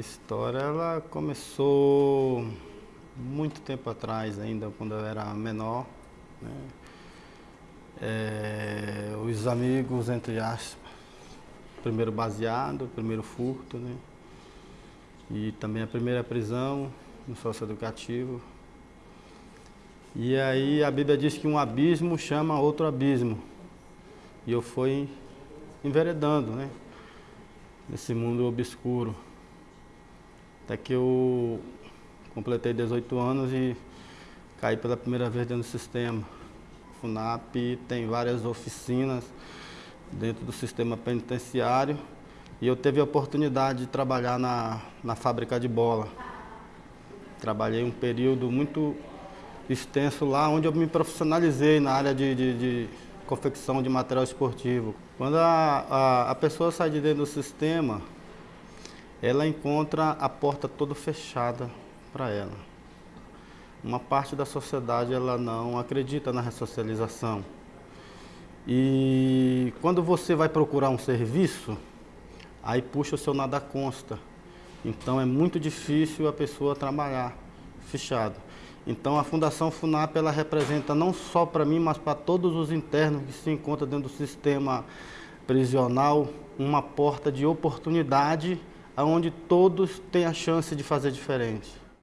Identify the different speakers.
Speaker 1: história ela começou muito tempo atrás ainda, quando eu era menor. Né? É, os amigos, entre aspas, primeiro baseado, primeiro furto, né? E também a primeira prisão no socioeducativo. E aí a Bíblia diz que um abismo chama outro abismo. E eu fui enveredando, né? Nesse mundo obscuro. Até que eu completei 18 anos e caí pela primeira vez dentro do sistema. FUNAP tem várias oficinas dentro do sistema penitenciário e eu tive a oportunidade de trabalhar na, na fábrica de bola. Trabalhei um período muito extenso lá, onde eu me profissionalizei na área de, de, de confecção de material esportivo. Quando a, a, a pessoa sai de dentro do sistema, ela encontra a porta toda fechada para ela. Uma parte da sociedade ela não acredita na ressocialização. E quando você vai procurar um serviço, aí puxa o seu nada consta. Então é muito difícil a pessoa trabalhar fechado. Então a Fundação FUNAP ela representa não só para mim, mas para todos os internos que se encontram dentro do sistema prisional, uma porta de oportunidade onde todos têm a chance de fazer diferente.